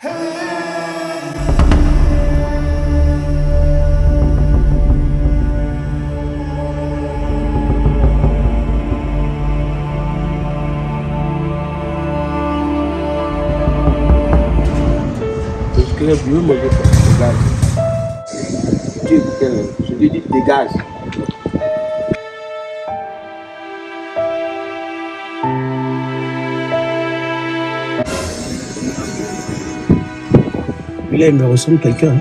Je veux manger quoi Dégage. Tu écoutes, je lui dis dégage. Là, il me ressemble quelqu'un.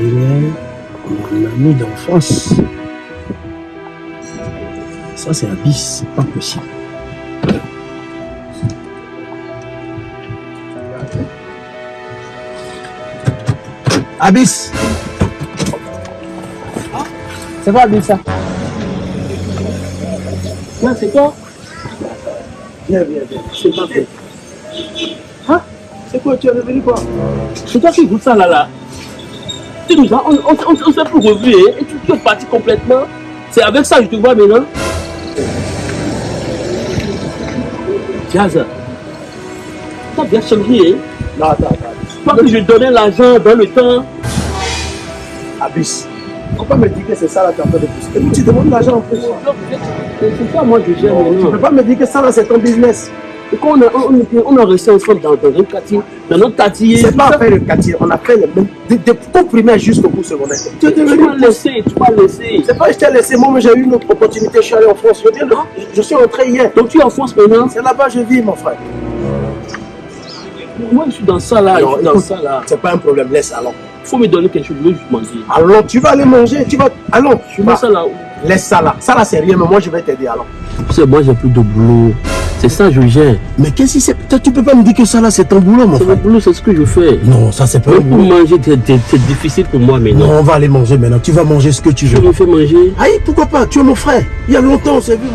Mon ami d'enfance. Ça, c'est Abyss, c'est pas possible. Abyss C'est quoi Abyss ça? Non, c'est quoi Viens, viens, viens. C'est pas fait. C'est quoi Tu es revenu quoi C'est toi qui goûtes ça là là. Tu nous as, on, on, on, on s'est plus revu hein, et tu, tu es parti complètement. C'est avec ça que je te vois maintenant. Jazz, t'as bien changé. Hein? Non, attends, attends. Toi que je donnais l'argent dans le temps. Abyss. Faut pas me dire que c'est ça là tu en train de pousser. Et tu demandes l'argent en plus. C'est ça moi je gère Tu peux pas me dire que ça là c'est ton business. Et quand on a, on, on, a resté ensemble dans, dans un quartier, dans notre quartier. C'est pas fait le quartier, on a fait le même. De, de ton primaire jusqu'au cours secondaire. Tu Tu m'as laissé, tu m'as laissé. C'est pas que je t'ai laissé, moi mais j'ai eu une autre opportunité, je suis allé en France. Je, viens de- je suis rentré hier. Donc tu es en France maintenant? C'est là-bas que je vis mon frère. Moi je suis dans ça là, Non, dans ça là. C'est pas un problème, laisse, allons. Il faut me donner quelque chose, je veux manger. Allons, tu vas aller manger, tu vas. Allons, Je mets ça là. laisse ça là. Ça là c'est rien, mais moi je vais t'aider, allons. Tu sais, moi j'ai plus de boulot. C'est ça je gère. Mais qu'est-ce que c'est Toi, Tu peux pas me dire que ça là c'est ton boulot, mon C'est mon frère. boulot, c'est ce que je fais. Non, ça c'est pas un Même pour boulot. manger, c'est- c'est c'est difficile pour moi maintenant. Non, on va aller manger maintenant. Tu vas manger ce que tu veux. me fais manger. Aïe, pourquoi pas? Tu es mon frère. Il y a longtemps, on s'est vu.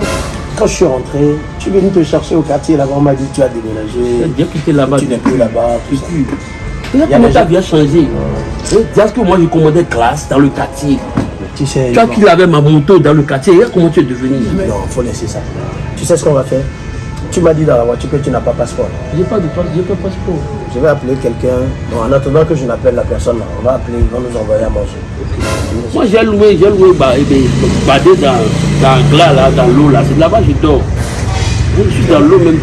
Quand je suis rentré, tu es venu te chercher au quartier là-bas. On m'a dit tu as Tu as déménagé. bien quitté là-bas. Tu n'es plus là-bas. Regarde y a comment as gens- bien changé. Dis que moi je commandais classe dans le quartier. Tu sais, non. qu'il avait ma moto dans le quartier. Regarde comment tu es devenu. Non, faut laisser ça. Tu sais ce qu'on va faire? Tu m'as dit dans la voiture que tu n'as pas passeport. J'ai pas de pas passeport. Je vais appeler quelqu'un. Bon, en attendant que je n'appelle la personne, là, on va appeler, ils vont nous envoyer à manger. Moi j'ai loué, j'ai loué eh ben, badé dans, dans glas là, dans l'eau là. C'est là-bas que je dors. Je suis dans l'eau même.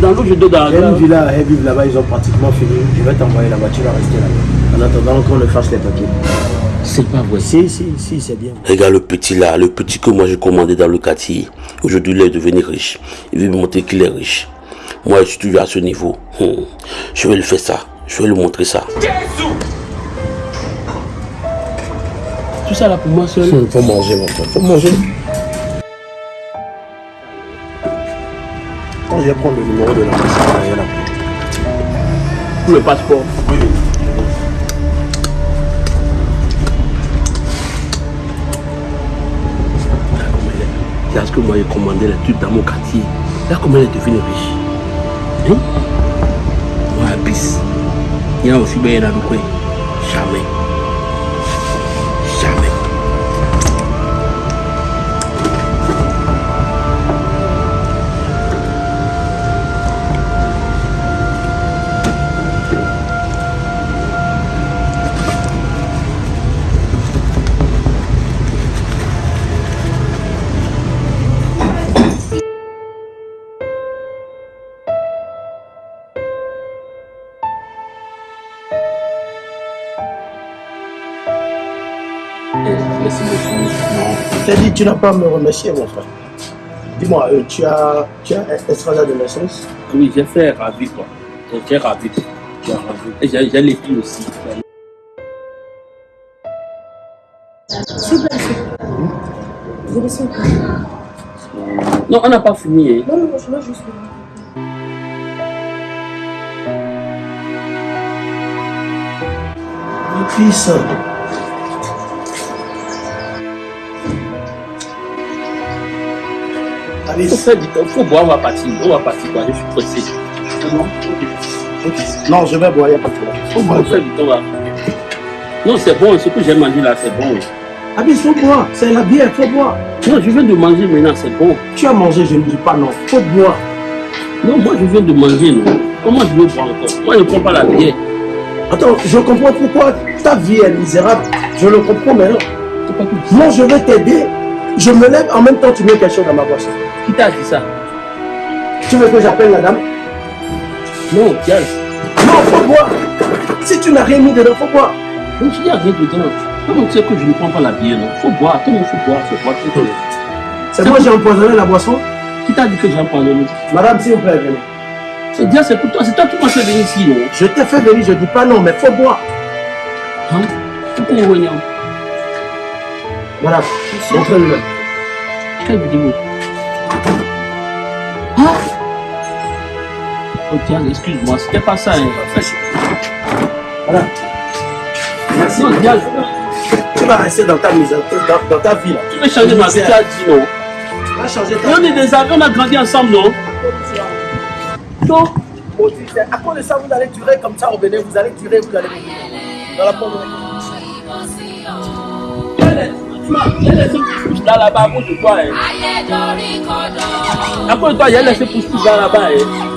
Dans l'eau je dors dans la une villa à vivre là-bas, ils ont pratiquement fini. Je vais t'envoyer là-bas, tu vas rester là-bas. En attendant qu'on ne fasse les papiers. C'est pas vrai. Si, si, si, c'est bien. Regarde le petit là, le petit que moi j'ai commandé dans le quartier. Aujourd'hui, il est devenu riche. Il veut me montrer qu'il est riche. Moi, je suis toujours à ce niveau. Hmm. Je vais lui faire ça. Je vais lui montrer ça. Tout ça là pour moi seul. Il faut manger, mon frère. faut manger. Quand je vais prendre le numéro de l'ambassade, il y en a passeport. Parce que moi j'ai commandé les trucs dans mon quartier. Là comment elle est devenue riche. Hein? Moi bis. Il y a aussi bien dans le. Jamais. Je t'ai dit, tu n'as pas à me remercier, mon frère. Dis-moi, euh, tu as, tu as un de naissance? Oui, j'ai fait ravi quoi. J'ai fait ravi. Tu as ravi. Et j'ai j'ai les filles aussi. Vous. Non, on n'a pas fini. Hein. Non, non, non, je veux juste. Mon fils. Allez, Il faut boire, on va partir. On va partir quoi. Je suis pressé. Non, je vais boire, il n'y a pas de problème. Faut là. Non, c'est bon. Ce que j'ai mangé là, c'est bon. Ah, mais faut boire, c'est la bière, faut boire. Non, je viens de manger maintenant, c'est bon. Tu as mangé, je ne dis pas non, faut boire. Non, moi je viens de manger, non. Comment je vais boire encore? Moi je ne prends pas la bière. Attends, je comprends pourquoi ta vie est misérable. Je le comprends maintenant. Moi, je vais t'aider. Je me lève, en même temps, tu mets quelque chose dans ma boisson. Qui t'a dit ça? Tu veux que j'appelle la dame? Non, Diaz. Non, faut boire. Si tu n'as rien mis dedans, faut boire. Donc tu dis rien dedans. Comment tu sais que je ne prends pas la bière, non Faut boire, tout le monde faut boire, faut boire, le monde. C'est moi j'ai empoisonné la boisson. Qui t'a dit que j'ai empoisonné Madame, s'il vous plaît, venez. C'est Diaz, c'est pour toi, c'est toi qui m'as fait venir ici, non? Je t'ai fait venir, je dis pas non, mais faut boire. Hein? Pourquoi Madame, montrez-le. Quelle vidéo Ah Oh Diaz, excuse-moi, c'était pas ça. Hein. Voilà. Merci. non, Diaz, Tu vas rester dans ta misère, dans, dans ta vie là. tu veux changer ma vie, tu as dit non. Tu vas changer ta Et on est des amis, on a grandi ensemble, non? Non vie. À cause de ça, vous allez durer comme ça au Bénin, vous allez durer, vous allez mourir. Dans la pauvreté. Tu m'as il y a laissé pousse là là-bas à cause de toi. Hein. À cause de toi, il y a laissé pousse là là-bas. Hein.